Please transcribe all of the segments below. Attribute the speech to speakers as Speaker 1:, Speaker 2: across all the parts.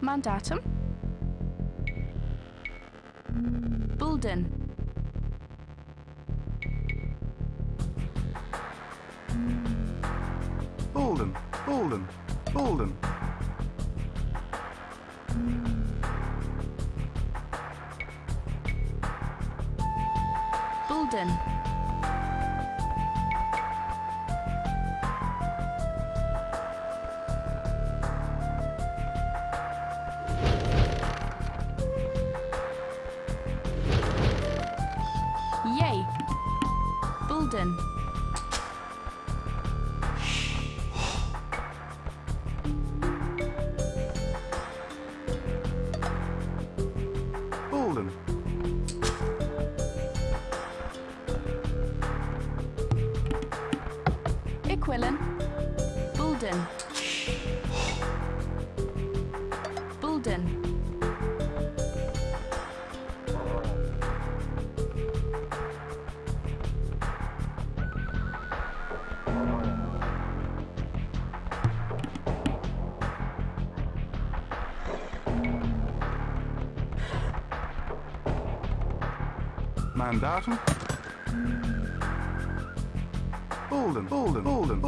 Speaker 1: Mandatum. Bulden. Bulden, Bulden, Bulden. Bulden.
Speaker 2: aan datum. Olden, Olden,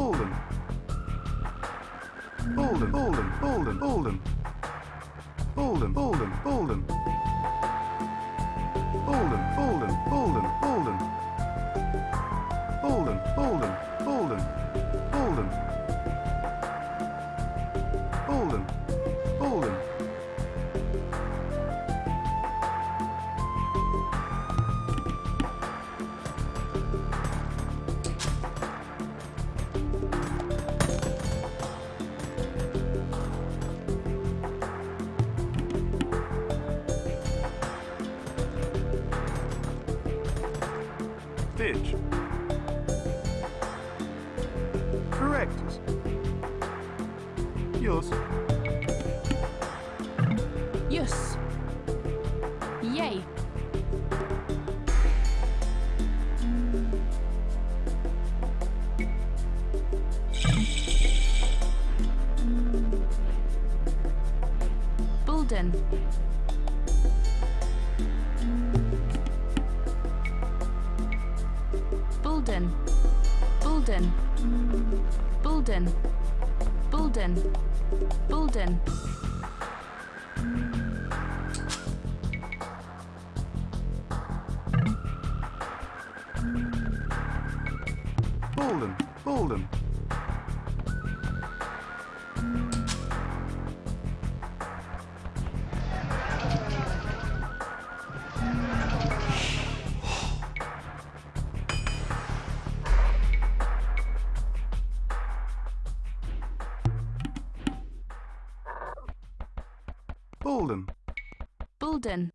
Speaker 2: Alden.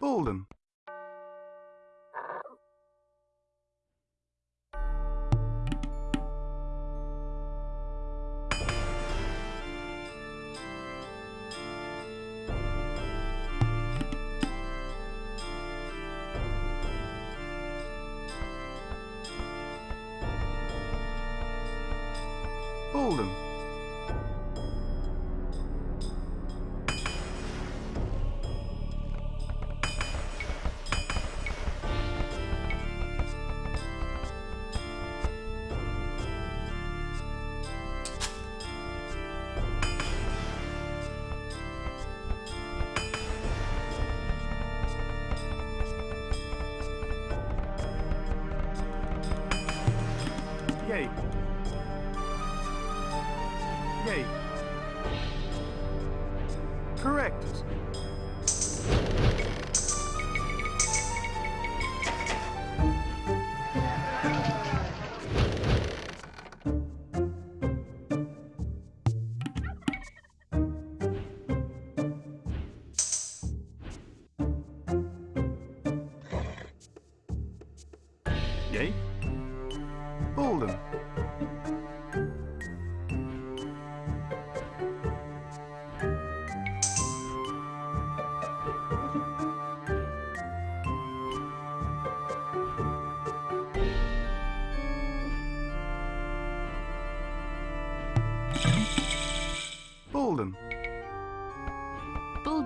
Speaker 1: Alden. Alden.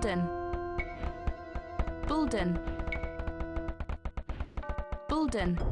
Speaker 1: Bulden. Bulden. Bulden.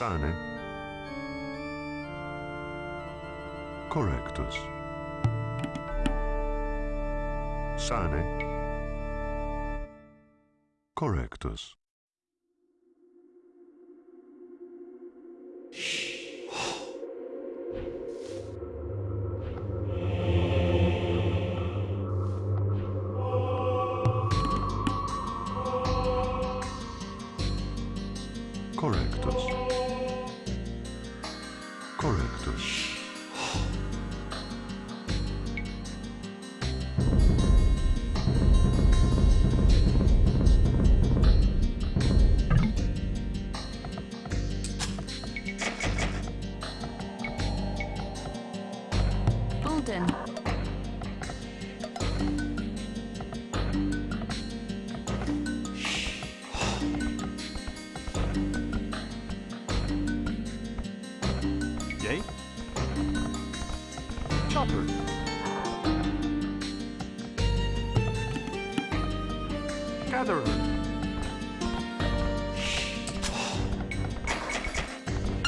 Speaker 3: sane? Correctus. Sane? Correctus.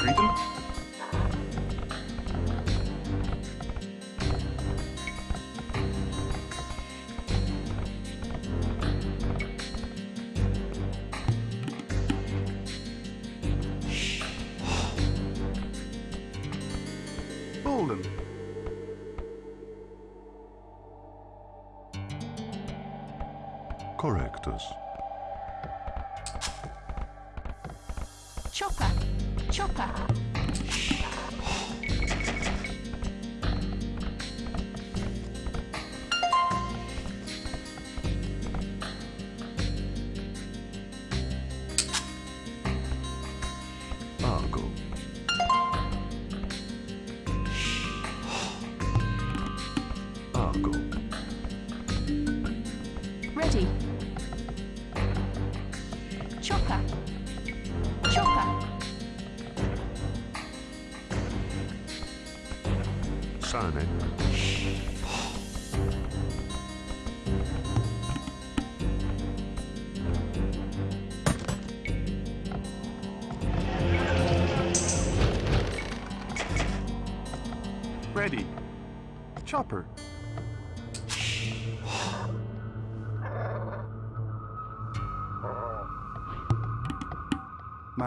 Speaker 2: freedom? Chopper.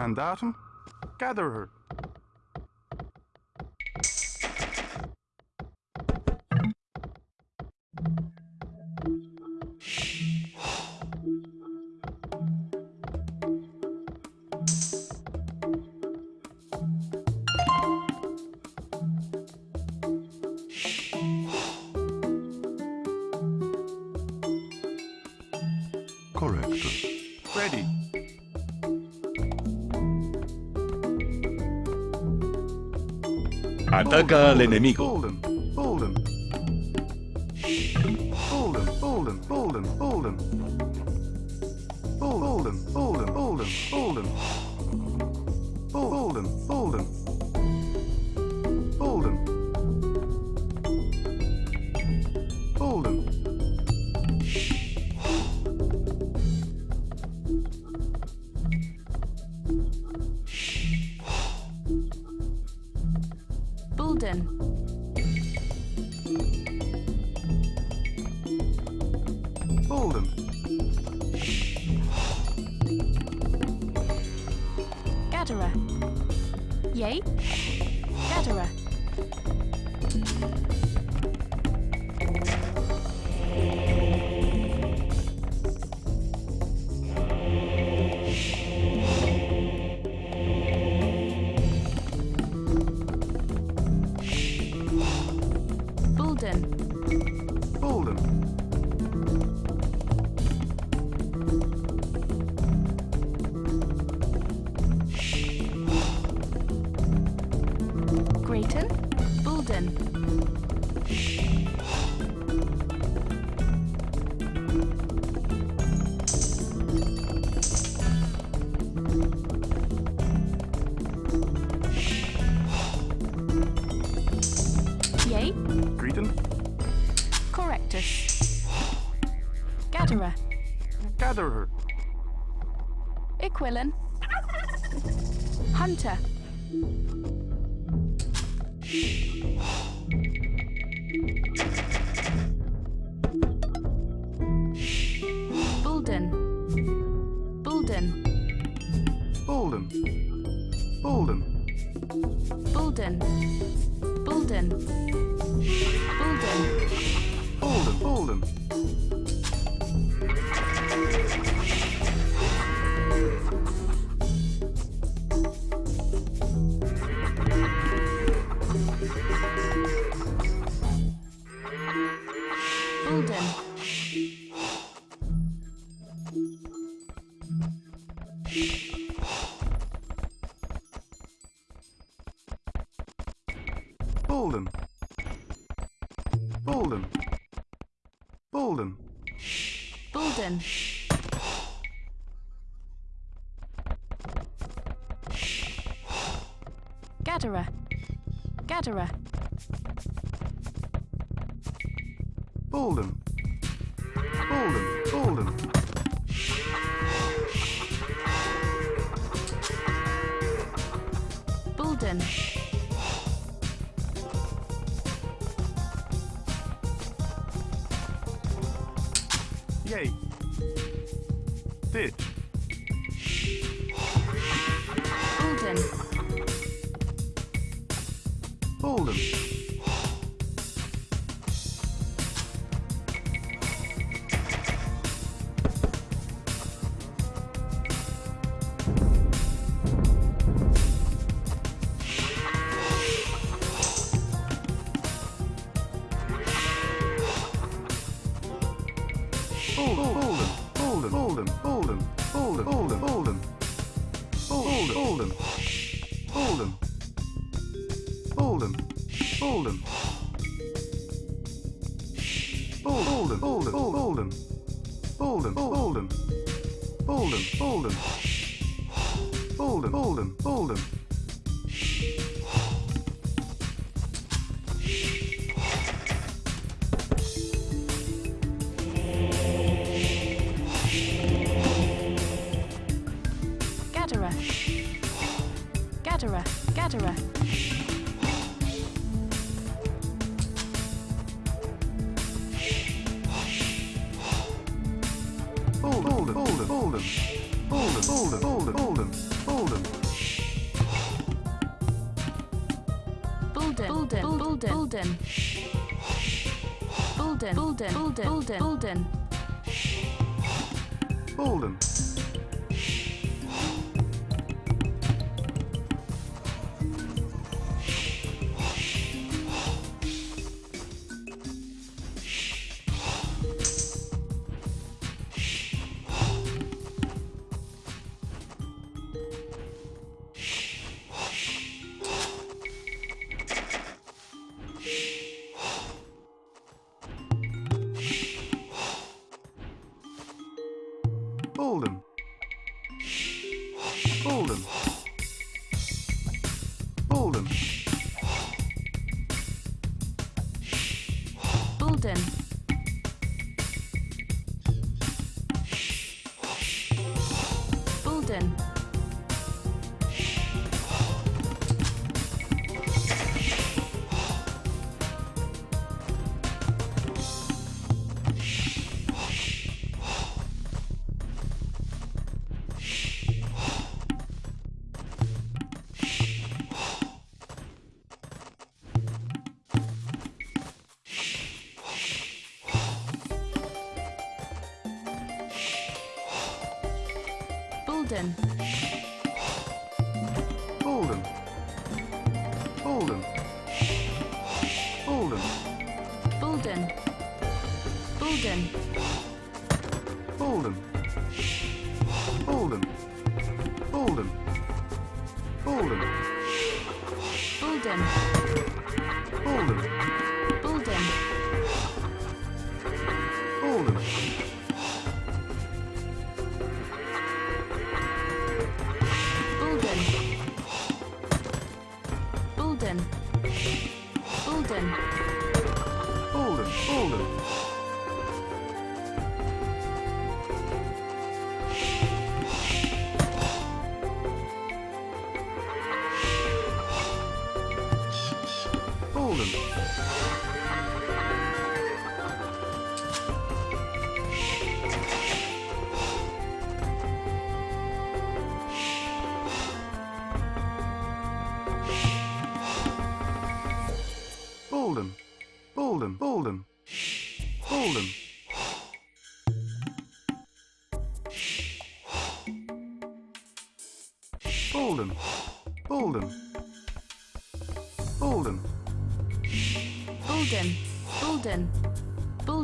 Speaker 2: and datum gatherer.
Speaker 4: Ataca al enemigo.
Speaker 2: Gatherer. Iquillan. Hunter. Bulden. Bulden. Bulden. Bulden. Bulden. Bulden. Bulden. Bulden. Bulden.
Speaker 1: Cetera. Bolden, bolden, bolden. Olden.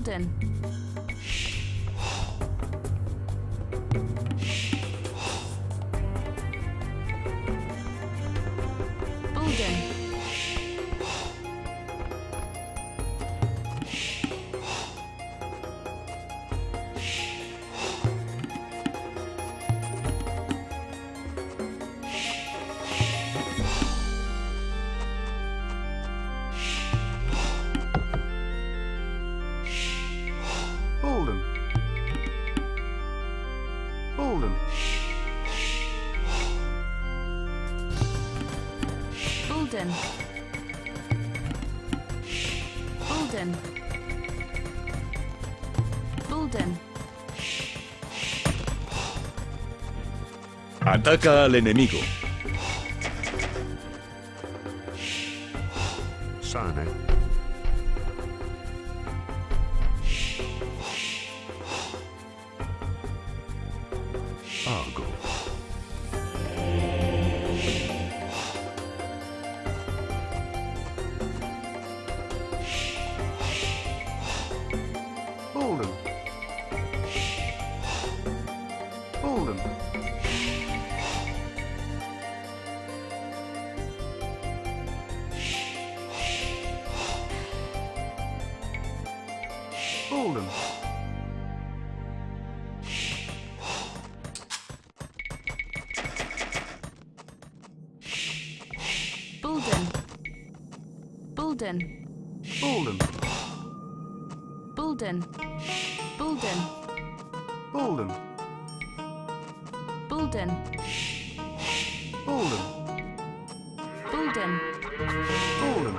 Speaker 1: Golden.
Speaker 4: Ataca al enemigo.
Speaker 1: Bulden. Bulden. Bulden. Bulden. Bulden. Bulden. Bulden. Bulden. Bulden.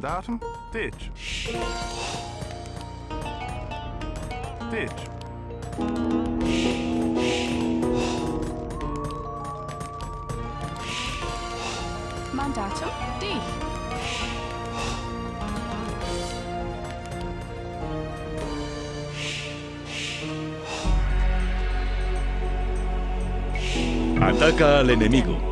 Speaker 2: datum, ditch. Ditch.
Speaker 1: Mandatum, dich.
Speaker 4: Ataca al enemigo.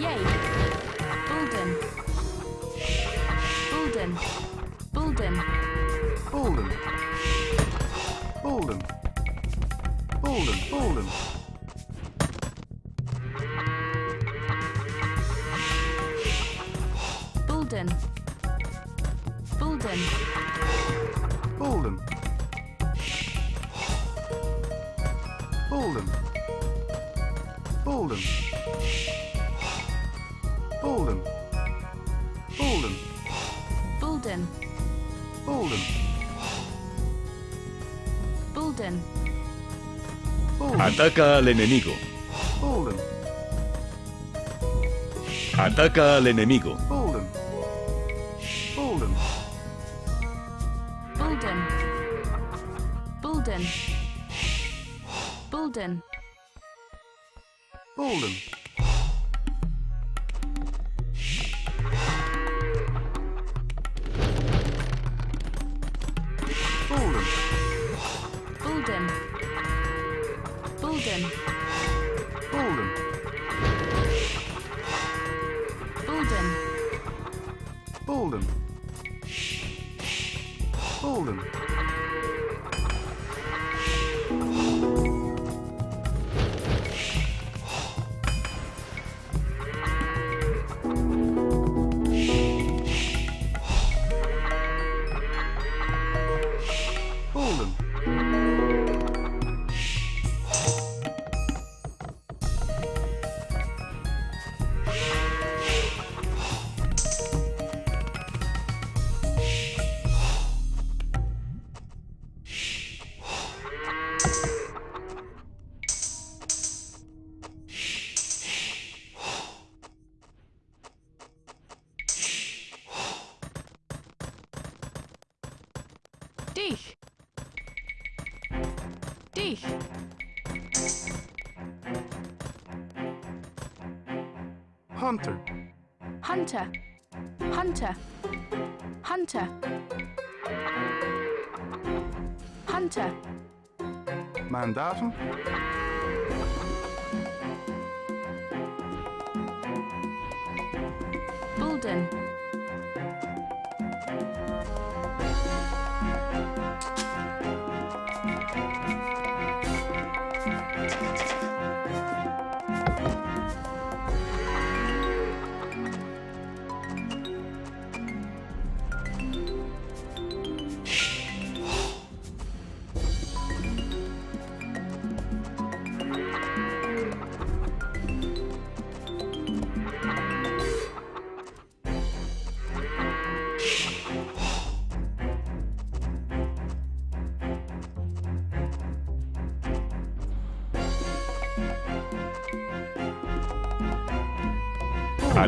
Speaker 1: Yay. Bulden. Bulden.
Speaker 4: Ataca al enemigo. Ataca al enemigo.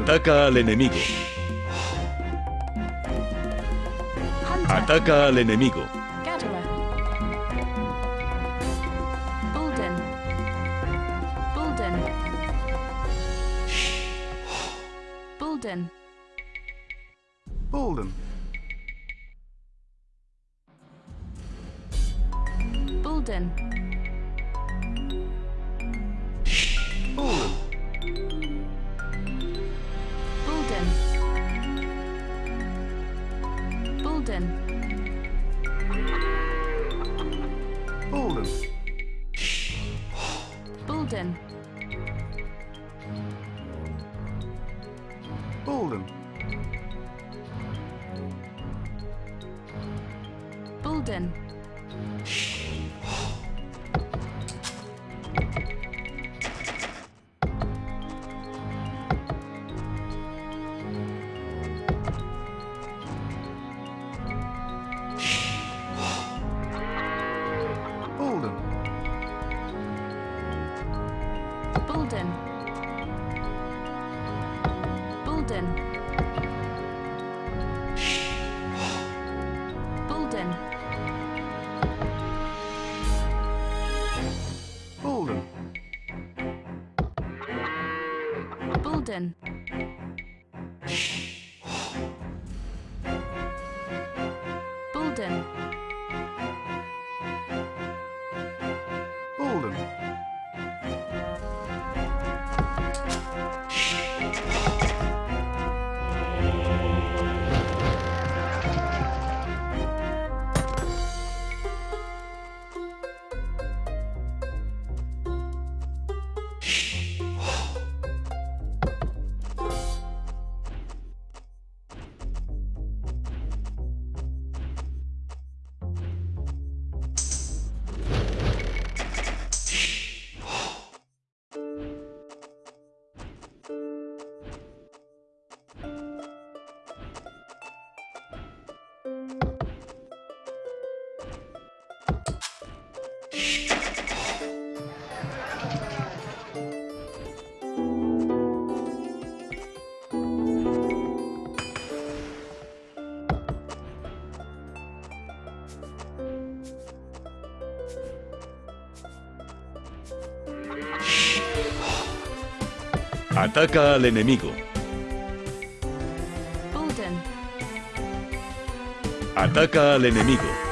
Speaker 4: Ataca al enemigo. Ataca al enemigo.
Speaker 1: Bulden. Bulden. Bulden. Bulden.
Speaker 4: Ataca al enemigo. Ataca al enemigo.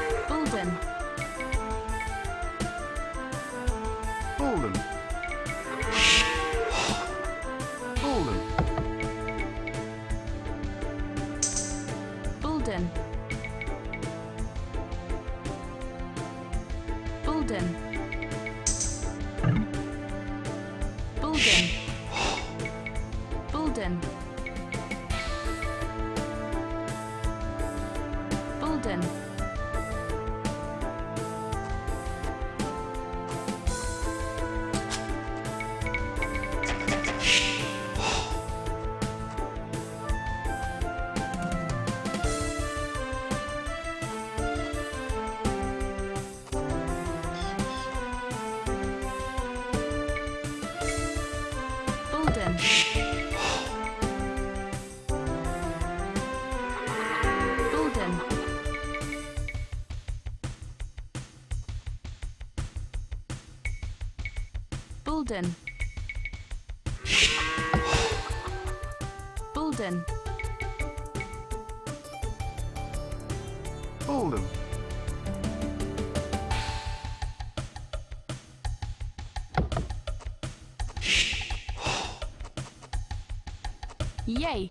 Speaker 1: Yay!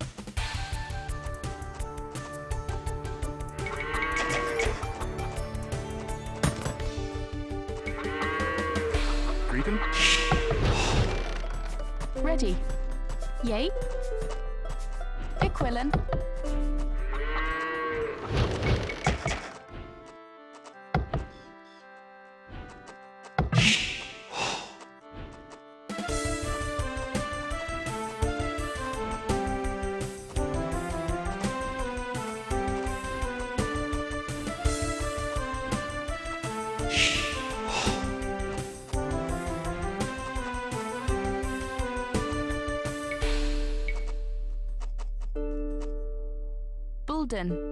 Speaker 2: Greet.
Speaker 1: Ready. Yay. Equilin.
Speaker 2: London.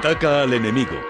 Speaker 4: Ataca al enemigo.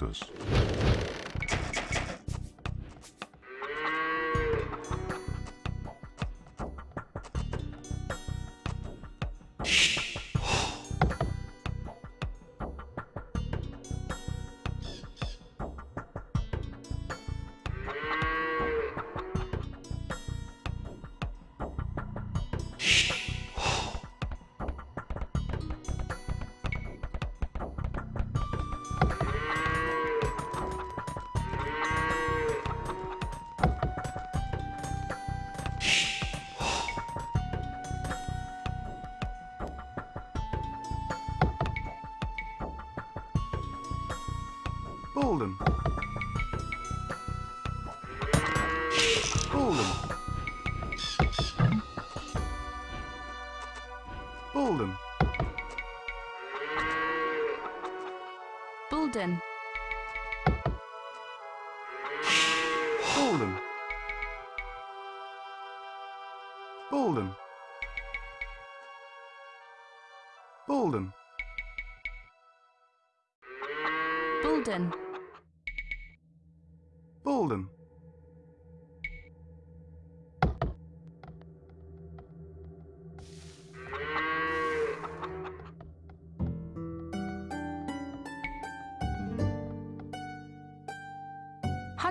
Speaker 2: practice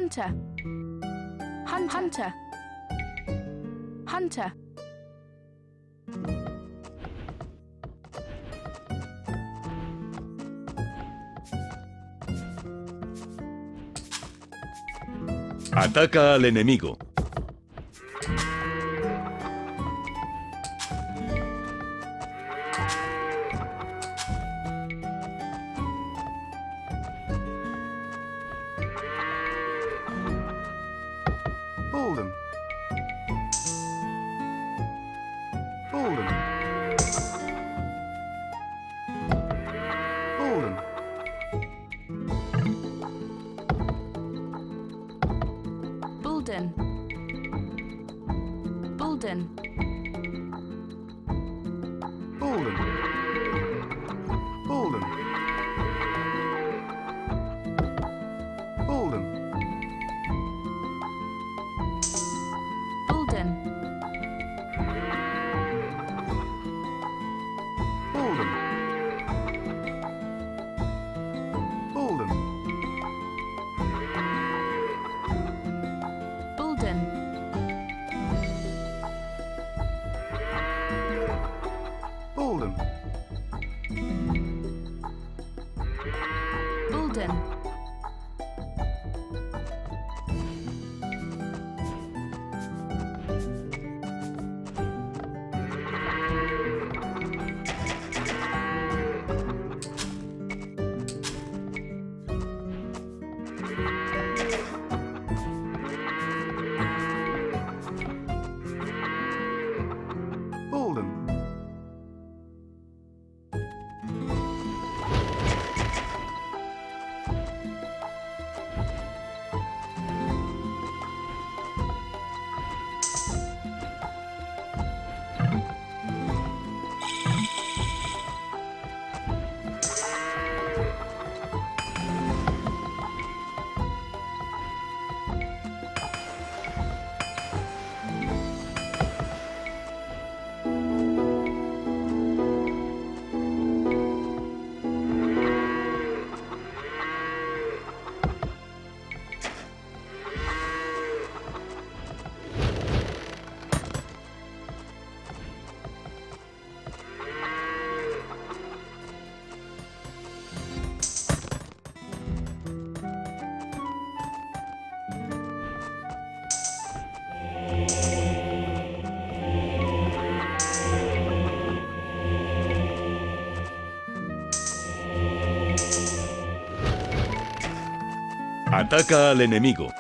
Speaker 1: hunter. Hunter. Hunter.
Speaker 4: Ataca al enemigo.
Speaker 3: Ataca al enemigo.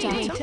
Speaker 1: D.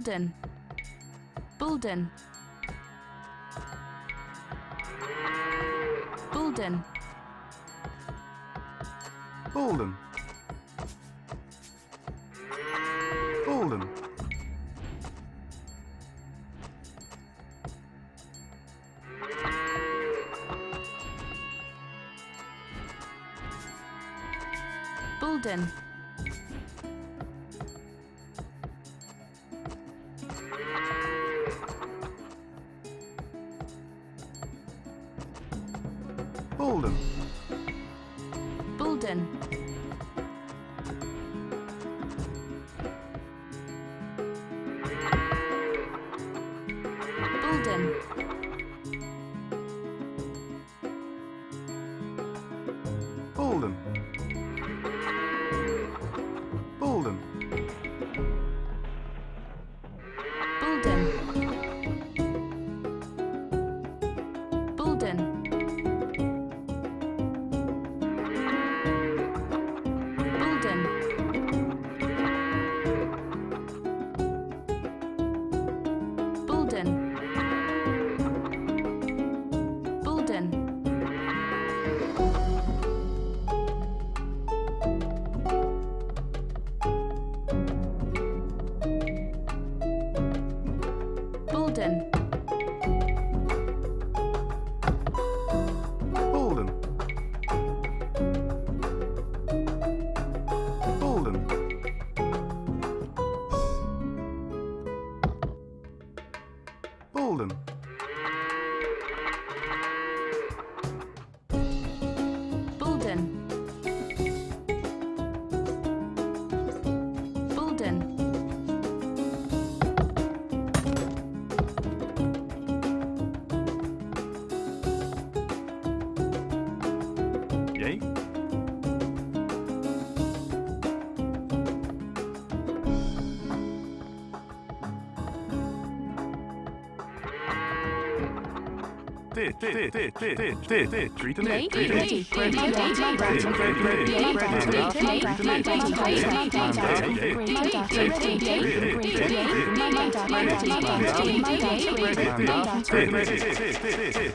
Speaker 1: Bulden. Bulden.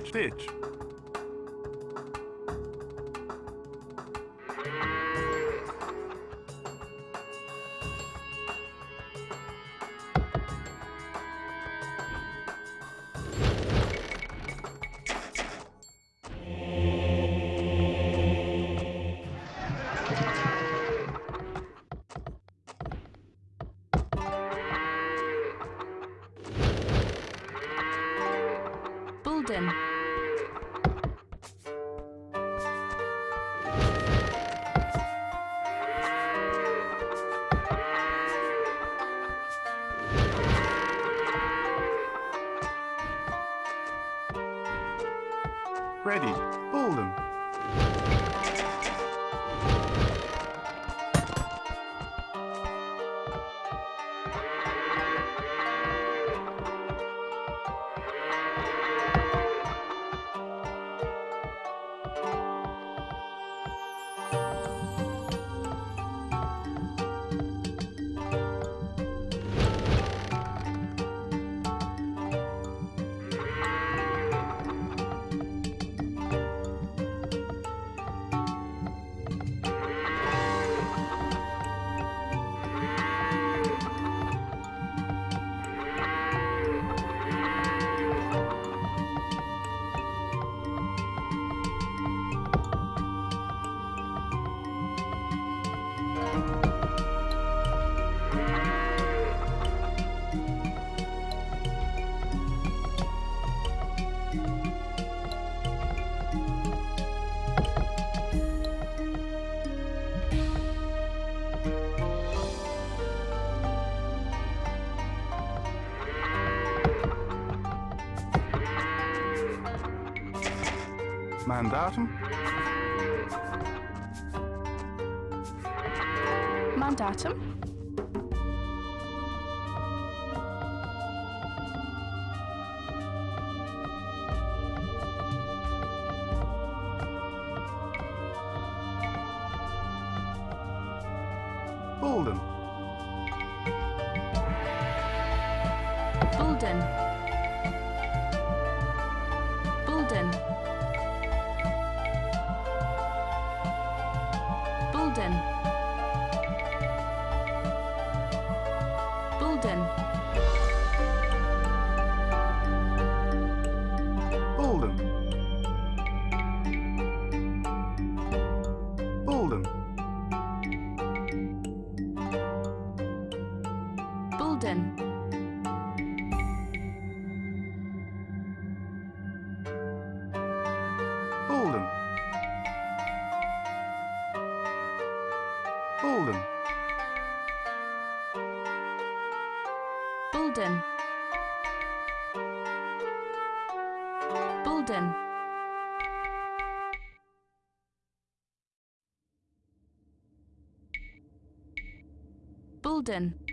Speaker 1: Stitch. Bulden. Bulden. Bulden. Bulden. Bulden. Bulden.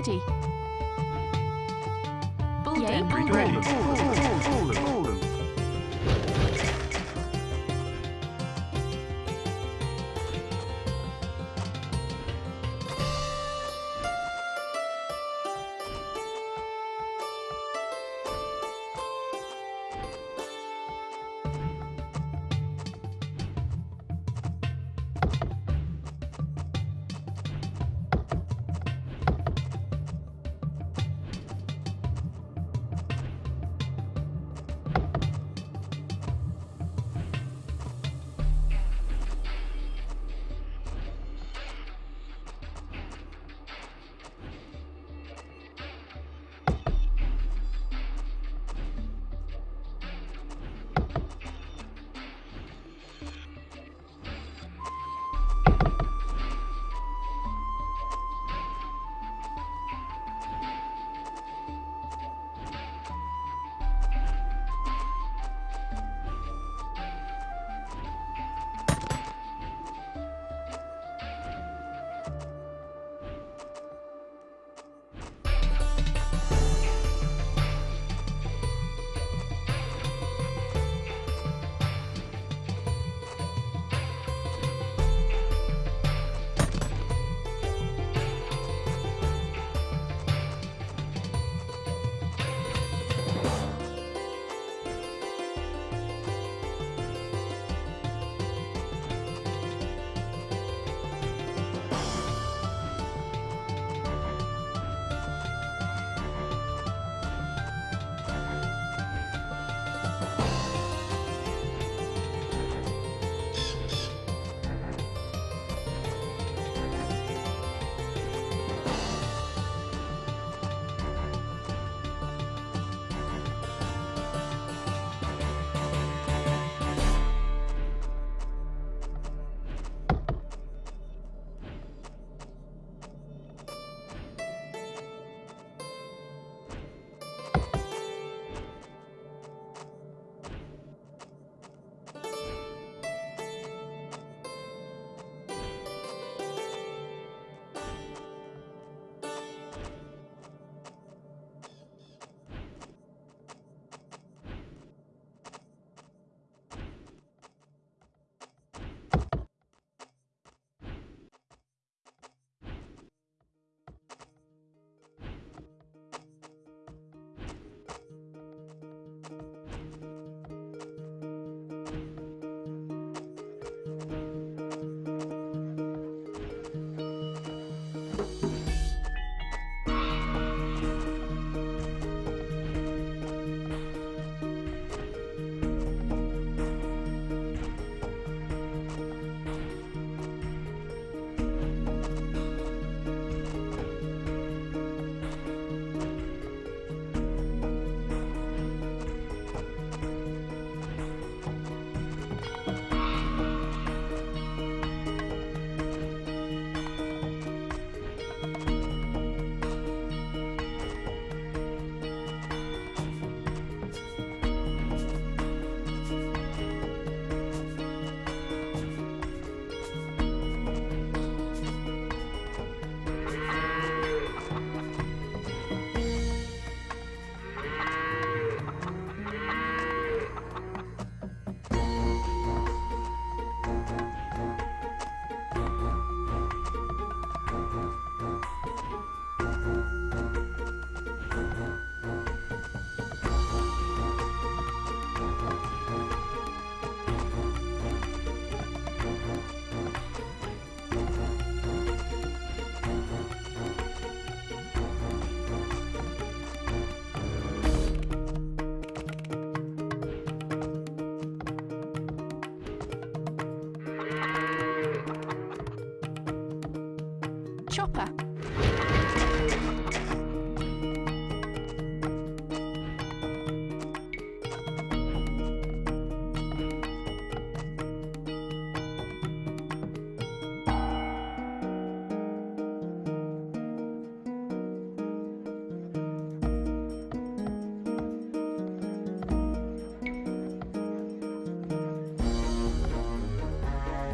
Speaker 1: Ready.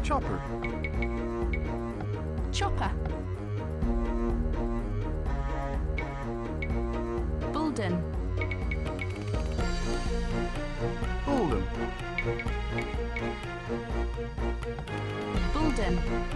Speaker 1: Chopper.
Speaker 2: Chopper.
Speaker 1: Bulden.
Speaker 2: Bulden.
Speaker 1: Bulden.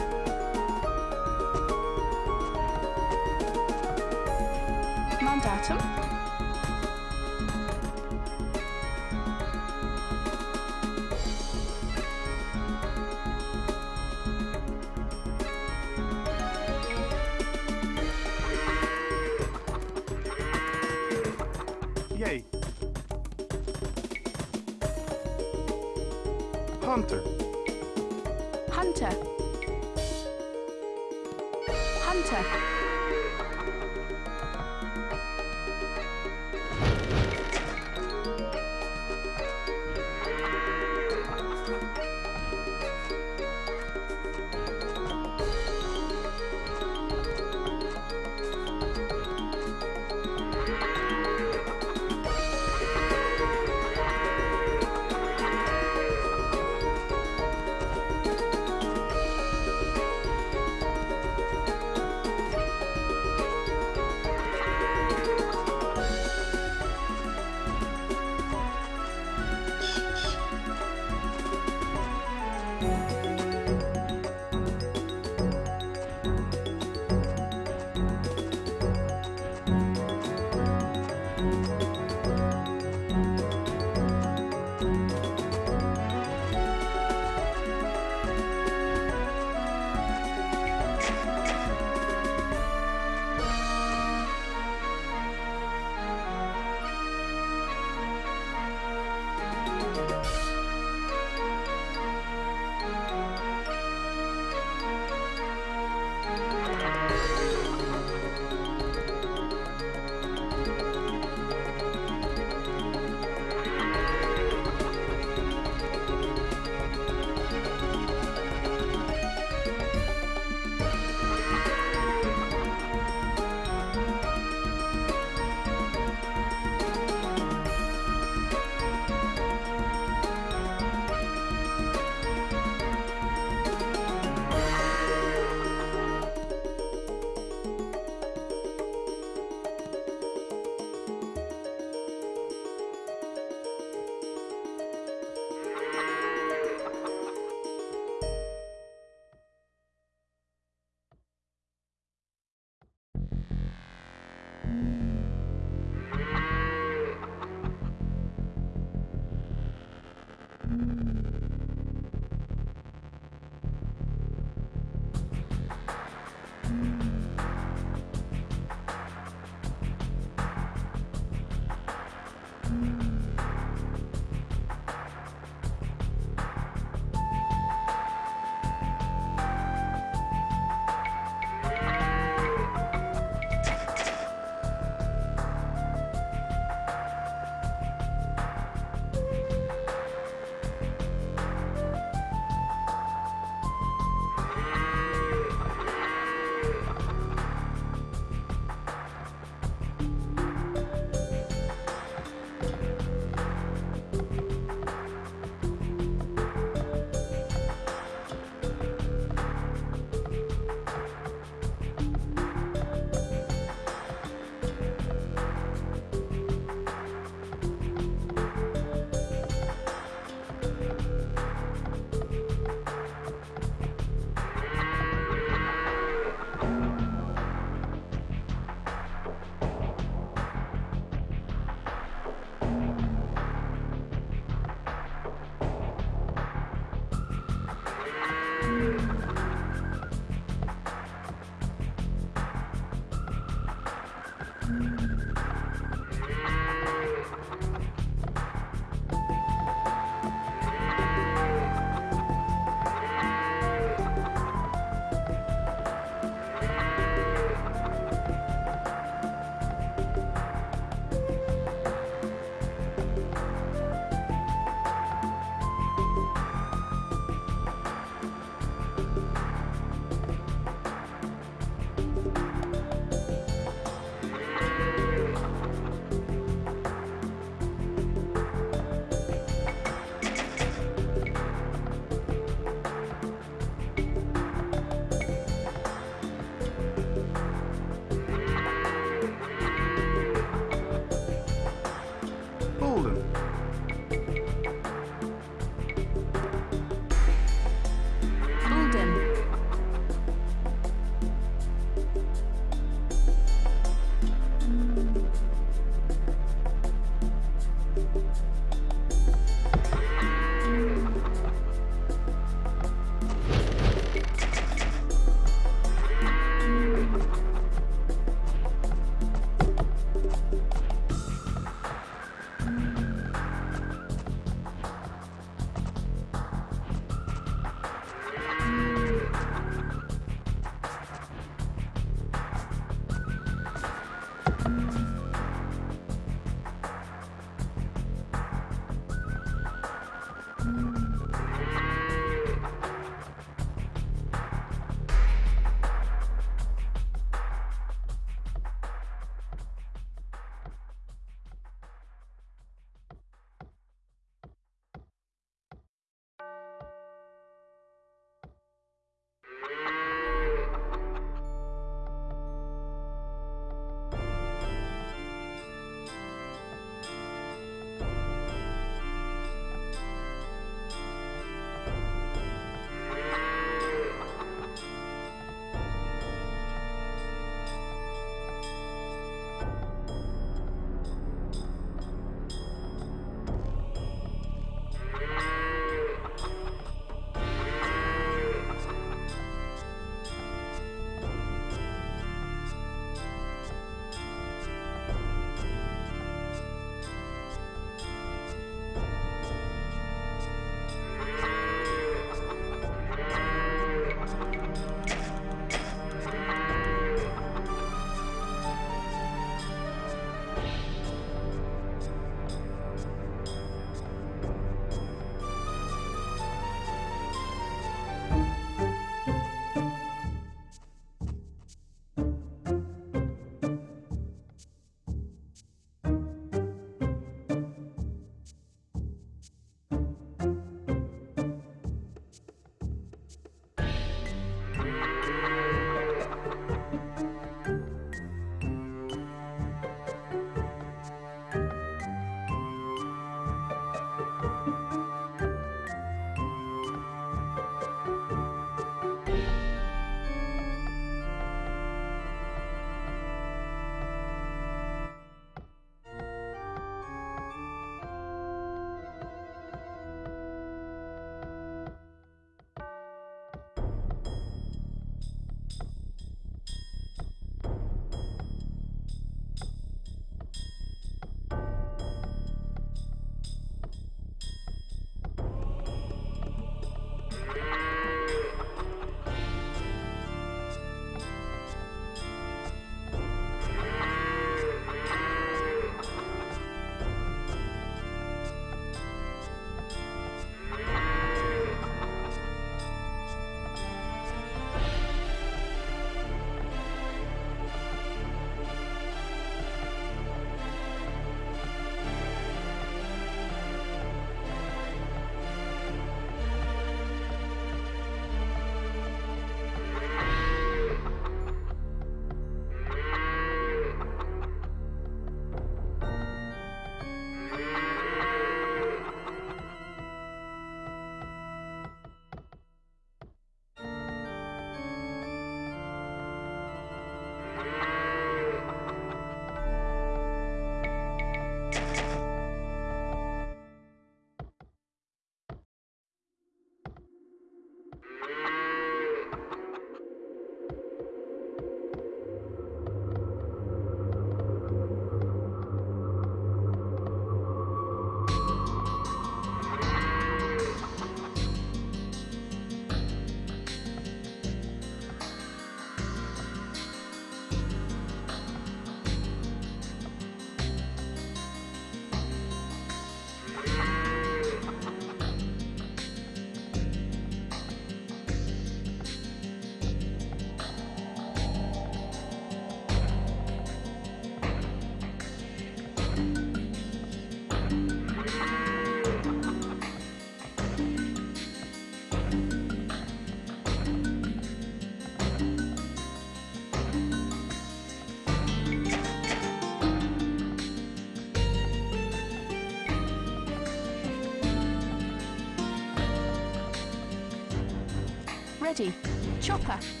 Speaker 1: Chopper.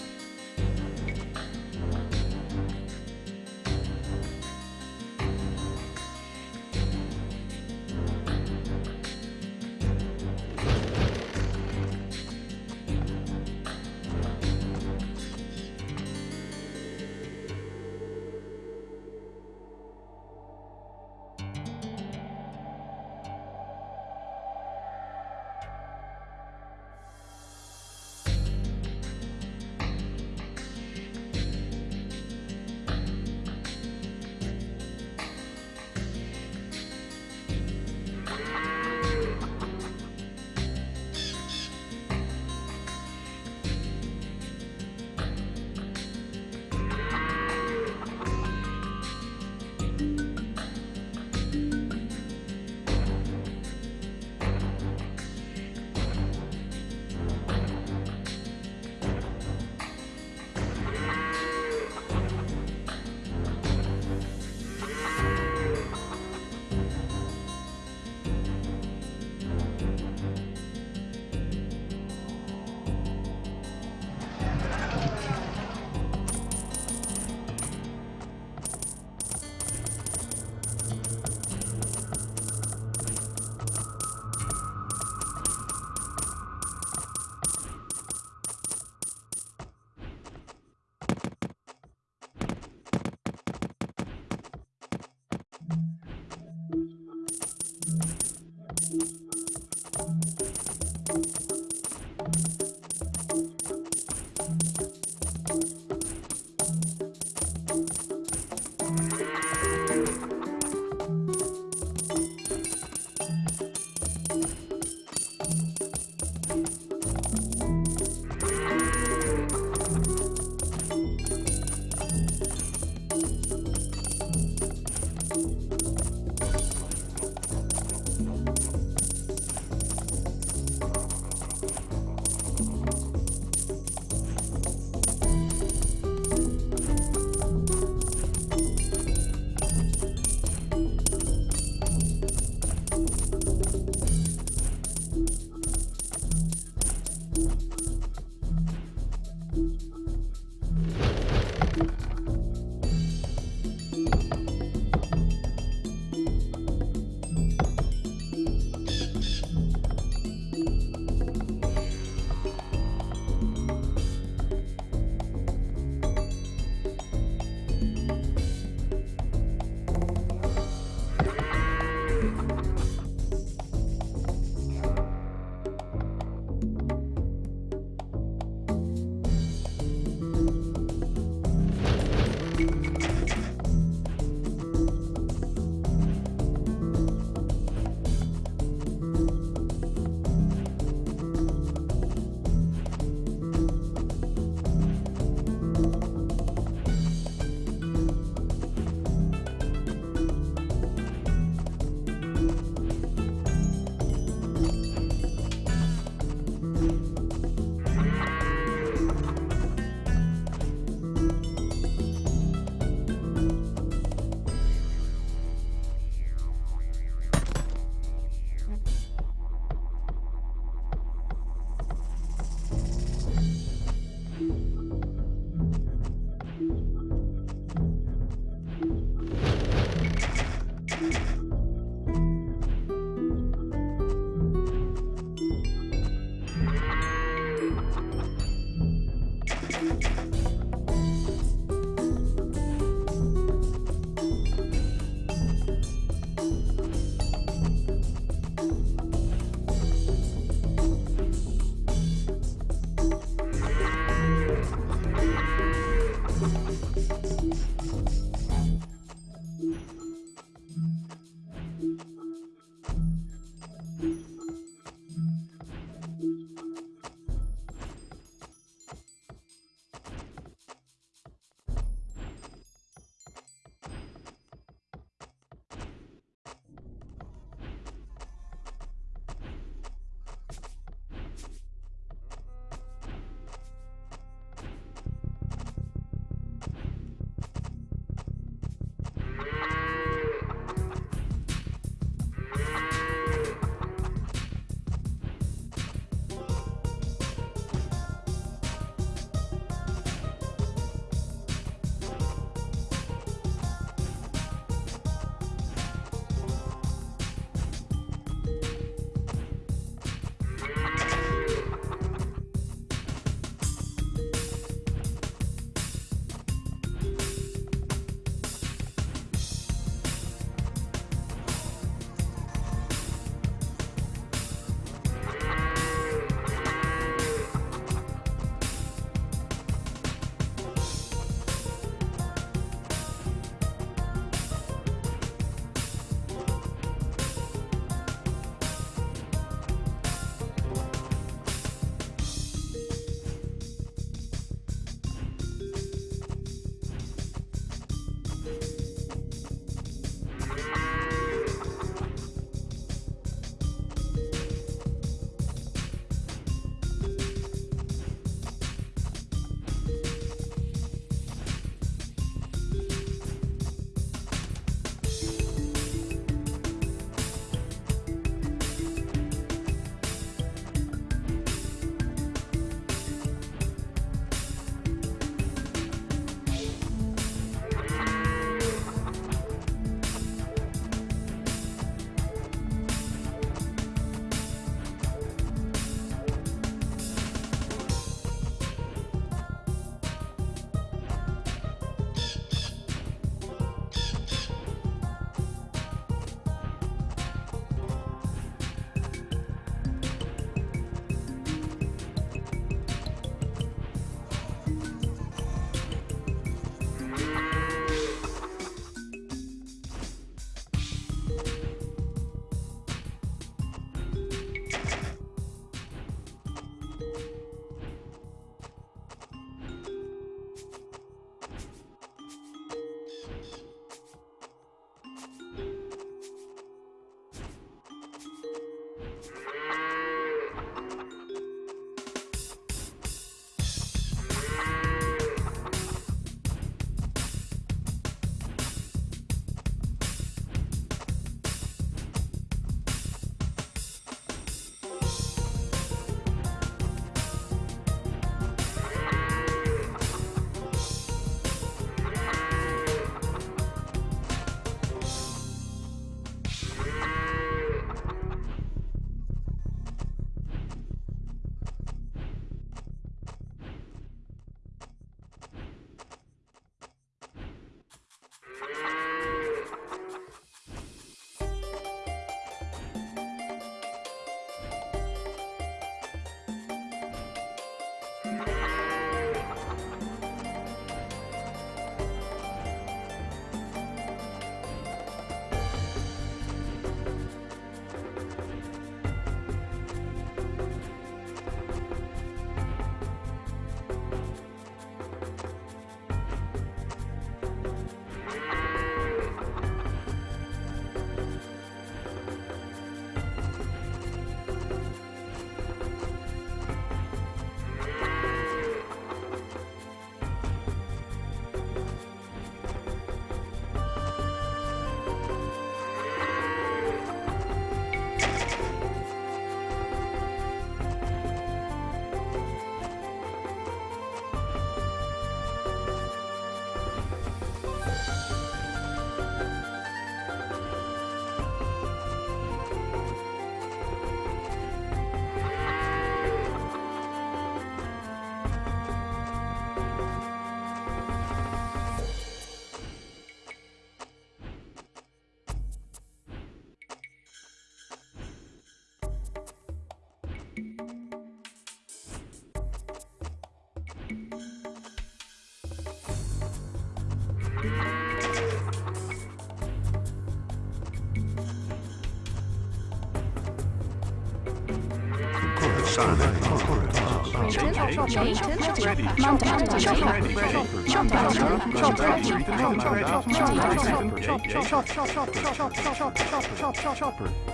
Speaker 3: Chopper.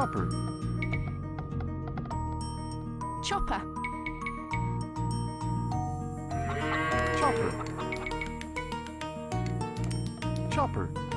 Speaker 3: Chopper.
Speaker 1: Chopper.
Speaker 3: Chopper.
Speaker 1: Chopper.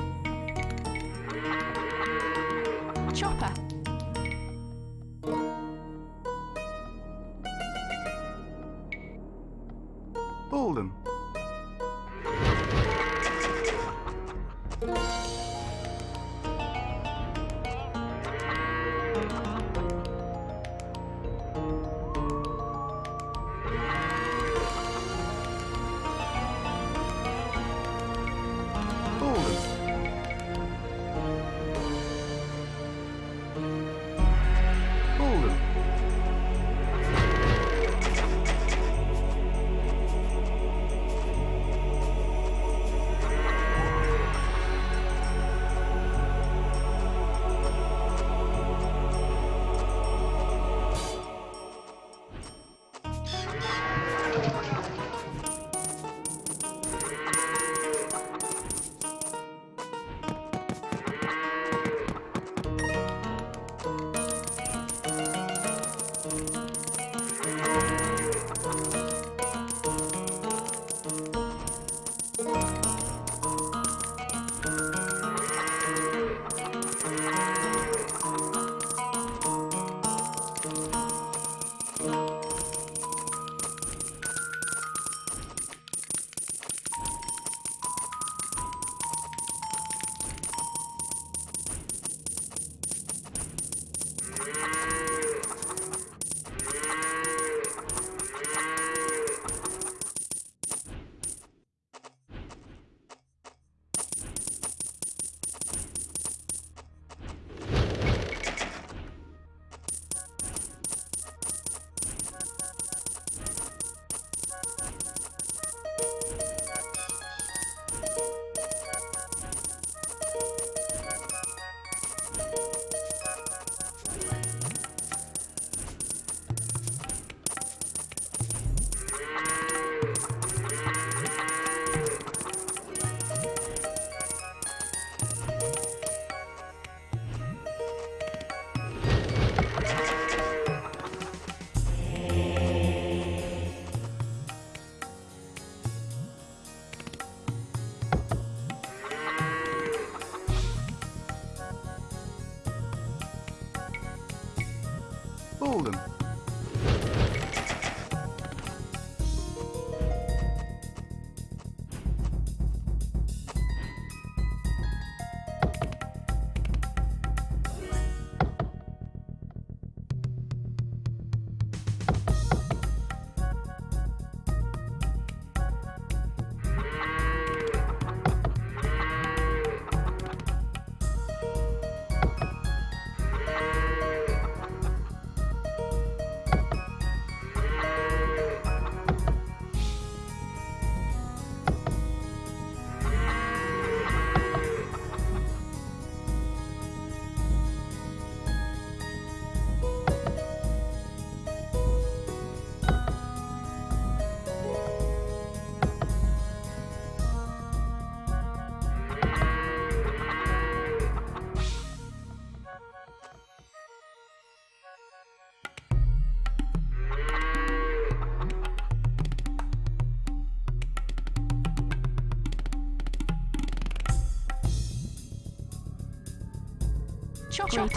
Speaker 3: Chopper.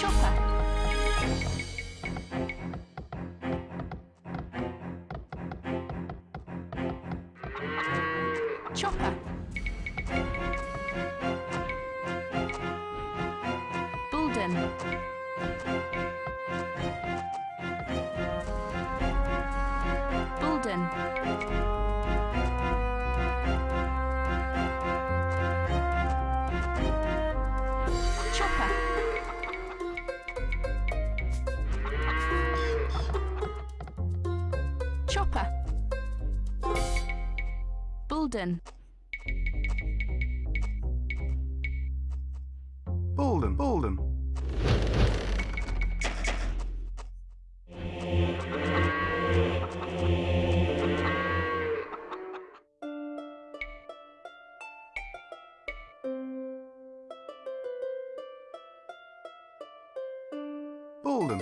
Speaker 1: 收款 Bulden.
Speaker 2: Bolden, Bolden.
Speaker 1: Bolden.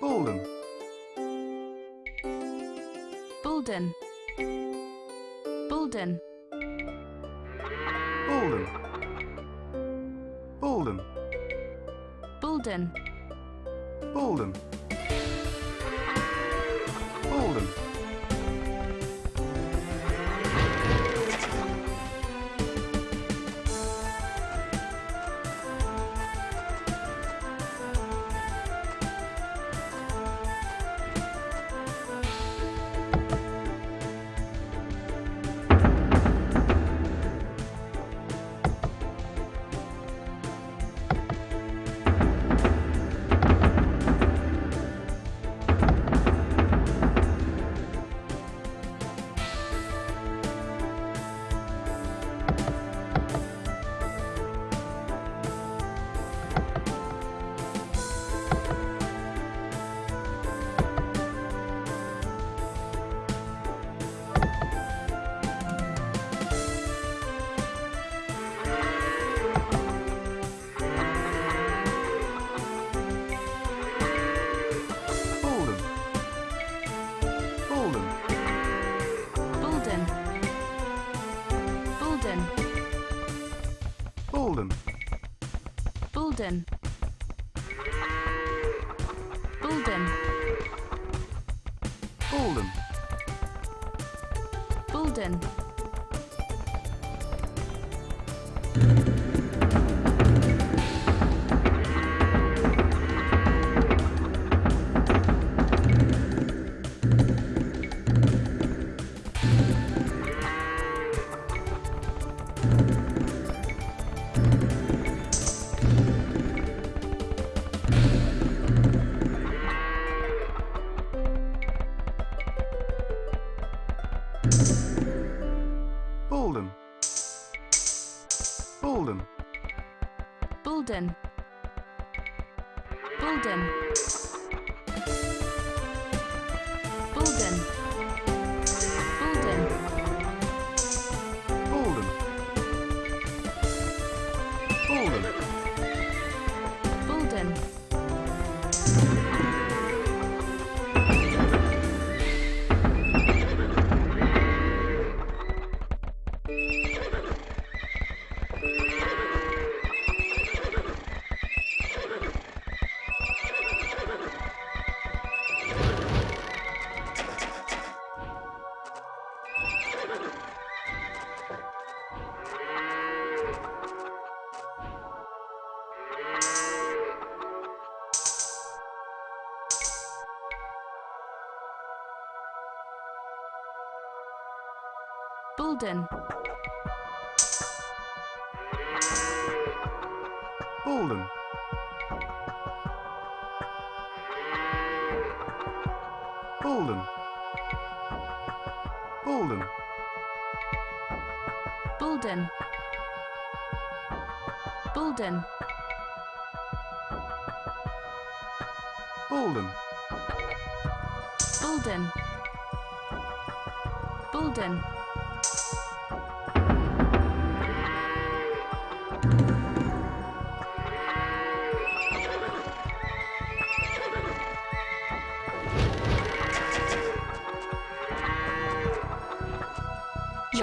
Speaker 1: Bolden.
Speaker 5: Bulden. Bulden.
Speaker 1: Bolden. Bolden.
Speaker 5: Bulden.
Speaker 1: Bolden.
Speaker 5: Bulden.
Speaker 1: Bolden. Bolden. Bolden.
Speaker 5: Bulden. Bulden.
Speaker 1: Bolden.
Speaker 5: Bulden. Bulden.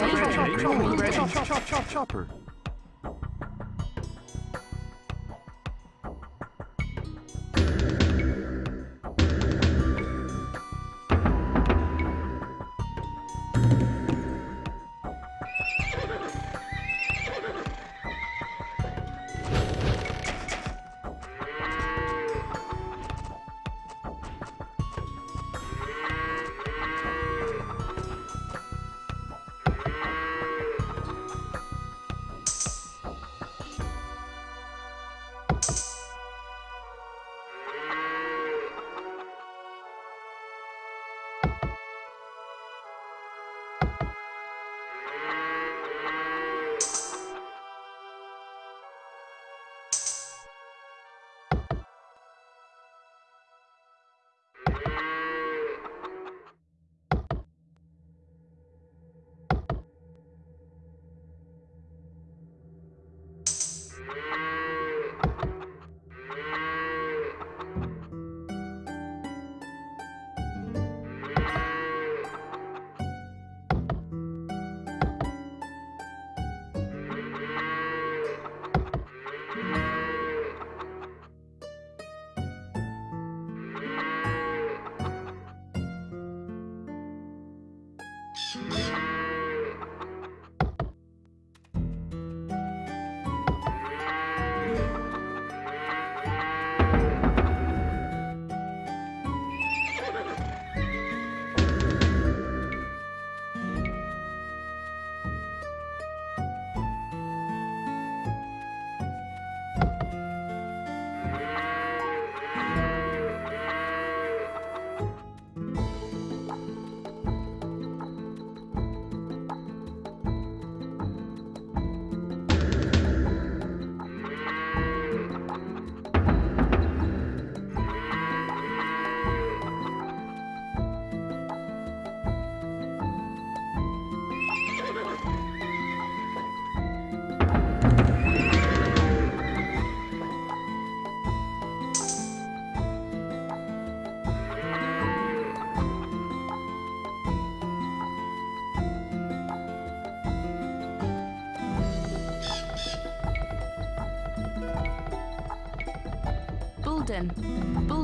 Speaker 1: Chopper!
Speaker 5: Chopper! Chopper!
Speaker 2: Chopper!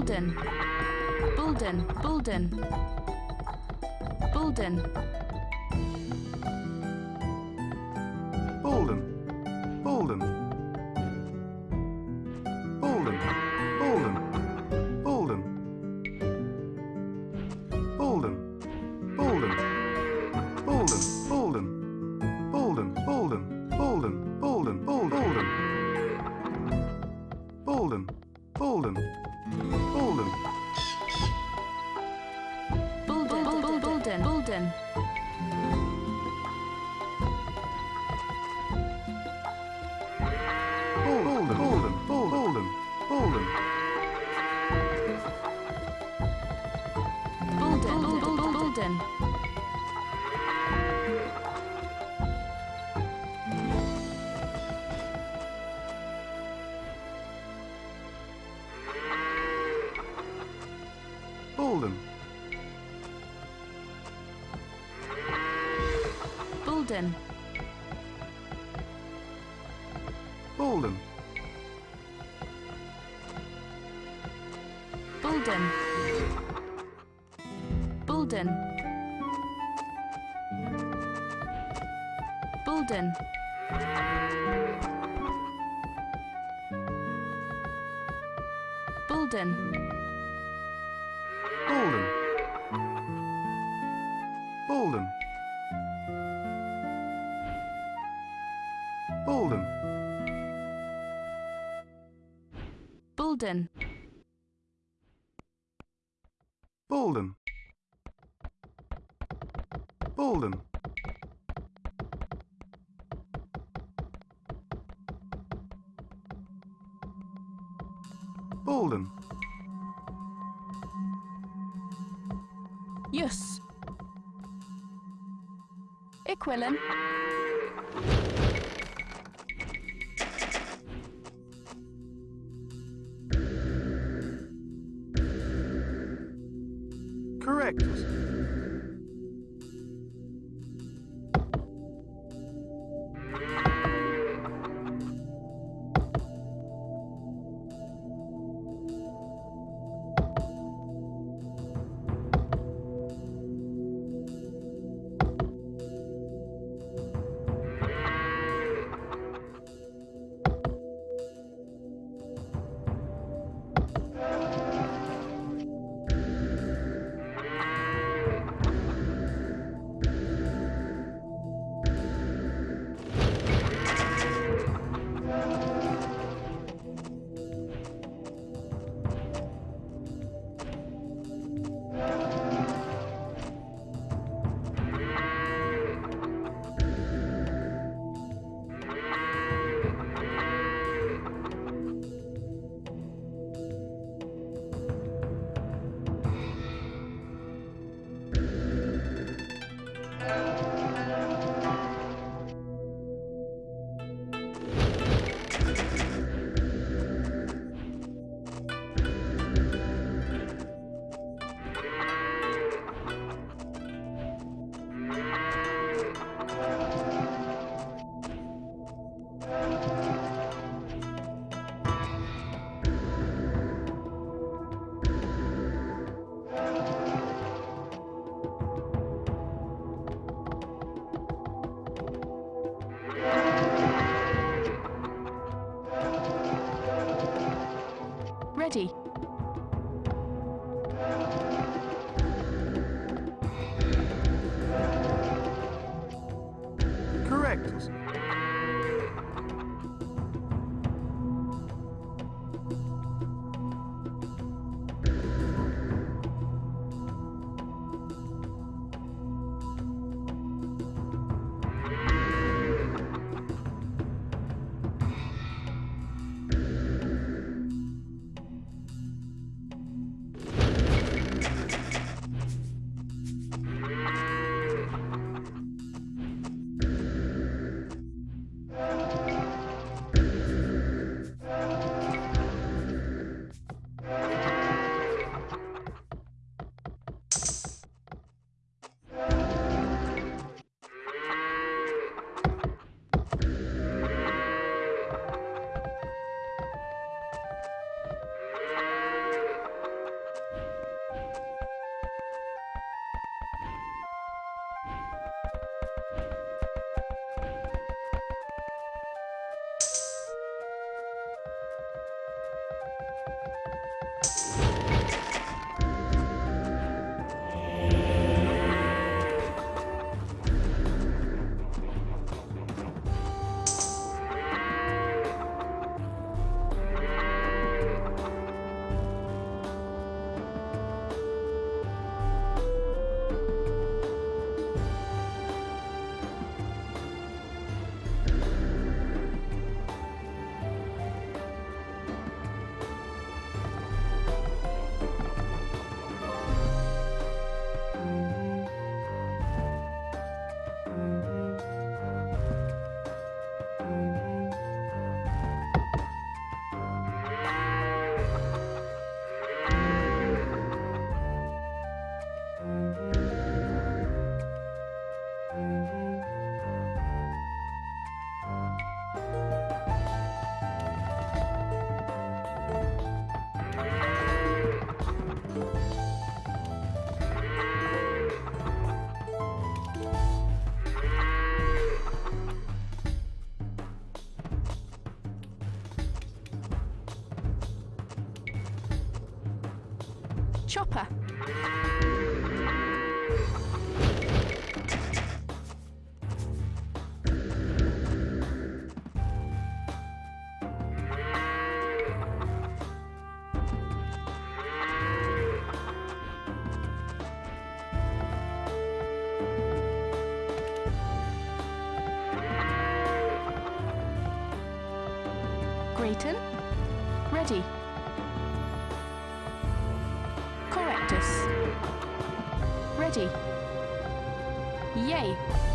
Speaker 1: Bulden, Bulden, Bulden, Bulden.
Speaker 2: Bolden. Bolden. Bolden. Bolden.
Speaker 1: Yes. Equilin. study.
Speaker 2: Correctus.
Speaker 1: Ready. Yay.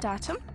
Speaker 1: Mandatum.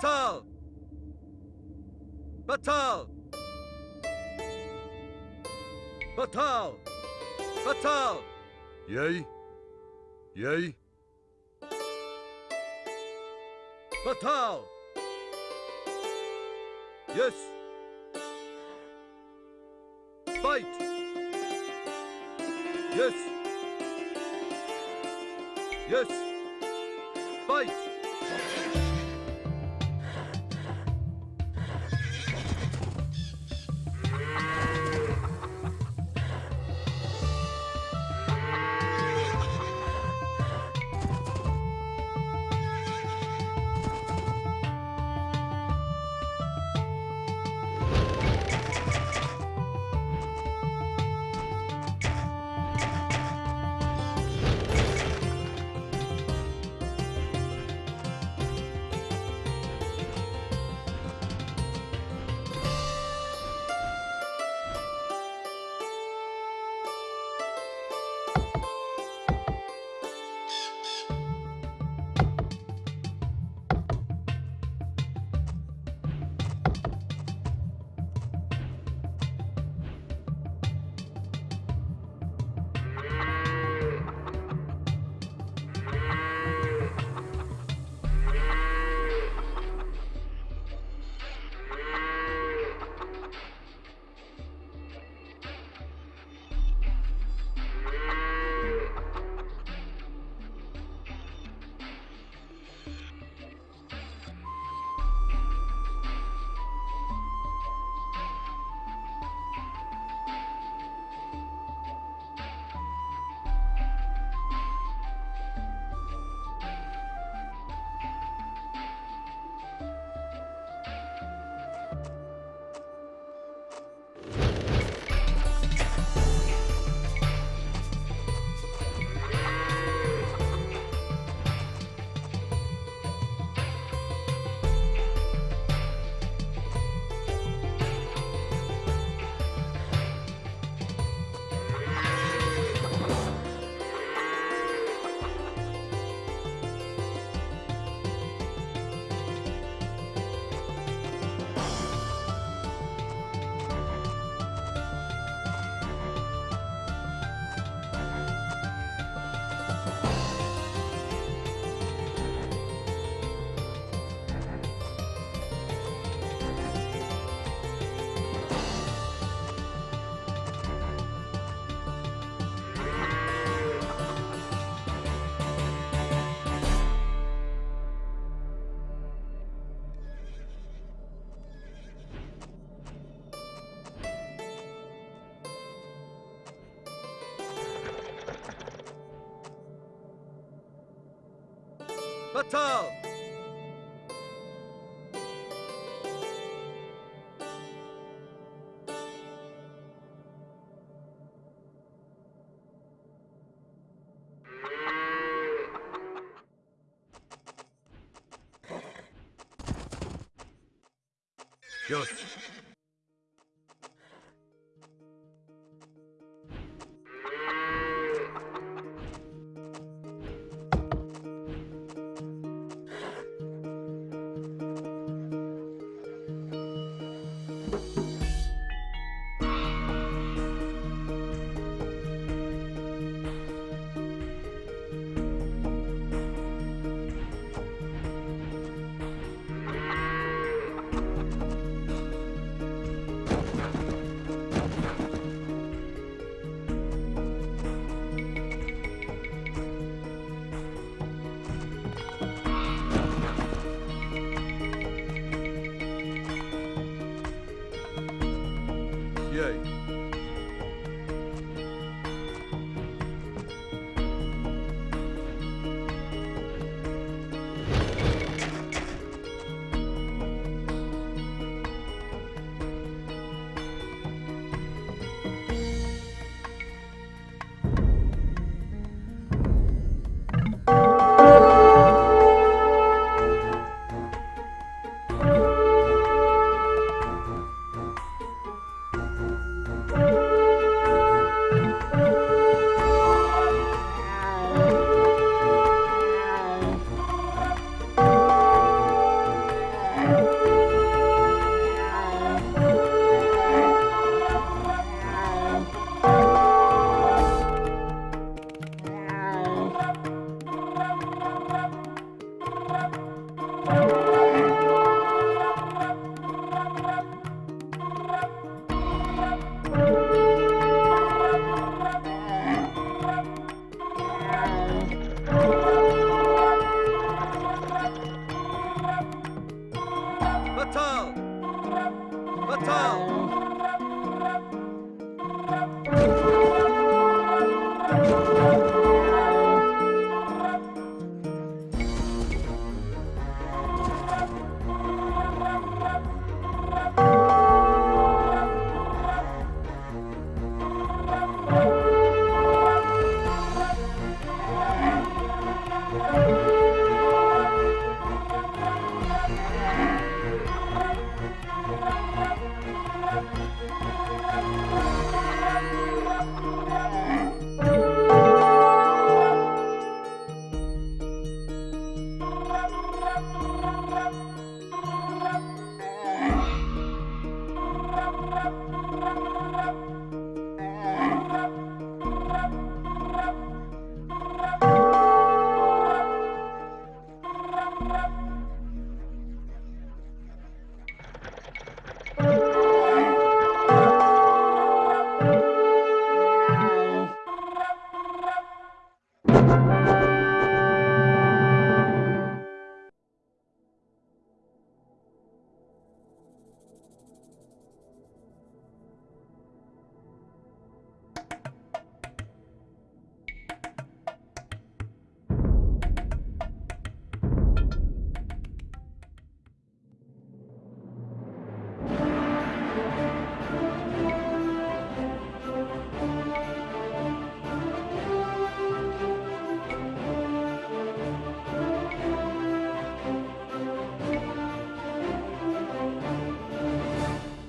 Speaker 6: Batal! Batal! Batal! Batal!
Speaker 3: Yea. Yea.
Speaker 6: Batal! Yes! Fight! Yes! Yes! Fight! Batal!